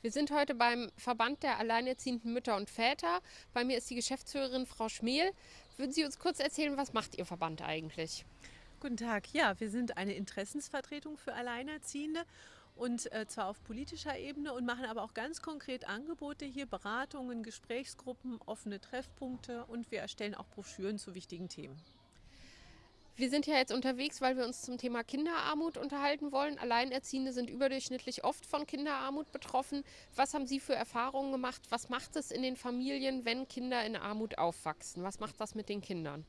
Wir sind heute beim Verband der alleinerziehenden Mütter und Väter. Bei mir ist die Geschäftsführerin Frau Schmel. Würden Sie uns kurz erzählen, was macht Ihr Verband eigentlich? Guten Tag. Ja, wir sind eine Interessensvertretung für Alleinerziehende und äh, zwar auf politischer Ebene und machen aber auch ganz konkret Angebote hier, Beratungen, Gesprächsgruppen, offene Treffpunkte und wir erstellen auch Broschüren zu wichtigen Themen. Wir sind ja jetzt unterwegs, weil wir uns zum Thema Kinderarmut unterhalten wollen. Alleinerziehende sind überdurchschnittlich oft von Kinderarmut betroffen. Was haben Sie für Erfahrungen gemacht? Was macht es in den Familien, wenn Kinder in Armut aufwachsen? Was macht das mit den Kindern?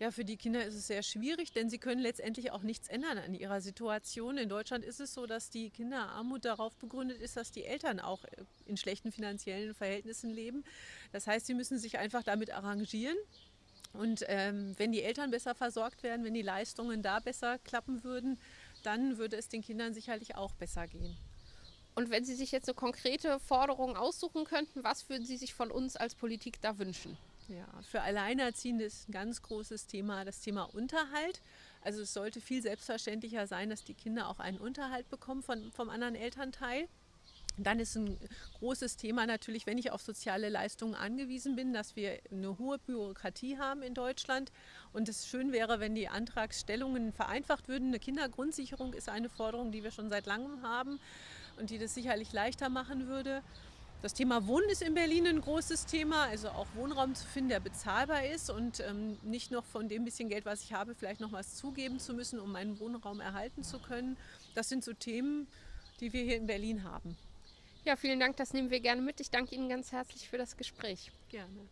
Ja, für die Kinder ist es sehr schwierig, denn sie können letztendlich auch nichts ändern an ihrer Situation. In Deutschland ist es so, dass die Kinderarmut darauf begründet ist, dass die Eltern auch in schlechten finanziellen Verhältnissen leben. Das heißt, sie müssen sich einfach damit arrangieren und ähm, wenn die Eltern besser versorgt werden, wenn die Leistungen da besser klappen würden, dann würde es den Kindern sicherlich auch besser gehen. Und wenn Sie sich jetzt eine konkrete Forderung aussuchen könnten, was würden Sie sich von uns als Politik da wünschen? Ja, für Alleinerziehende ist ein ganz großes Thema das Thema Unterhalt. Also es sollte viel selbstverständlicher sein, dass die Kinder auch einen Unterhalt bekommen von, vom anderen Elternteil. Dann ist ein großes Thema natürlich, wenn ich auf soziale Leistungen angewiesen bin, dass wir eine hohe Bürokratie haben in Deutschland. Und es schön wäre, wenn die Antragsstellungen vereinfacht würden. Eine Kindergrundsicherung ist eine Forderung, die wir schon seit langem haben und die das sicherlich leichter machen würde. Das Thema Wohnen ist in Berlin ein großes Thema, also auch Wohnraum zu finden, der bezahlbar ist und ähm, nicht noch von dem bisschen Geld, was ich habe, vielleicht noch was zugeben zu müssen, um meinen Wohnraum erhalten zu können. Das sind so Themen, die wir hier in Berlin haben. Ja, vielen Dank, das nehmen wir gerne mit. Ich danke Ihnen ganz herzlich für das Gespräch. Gerne.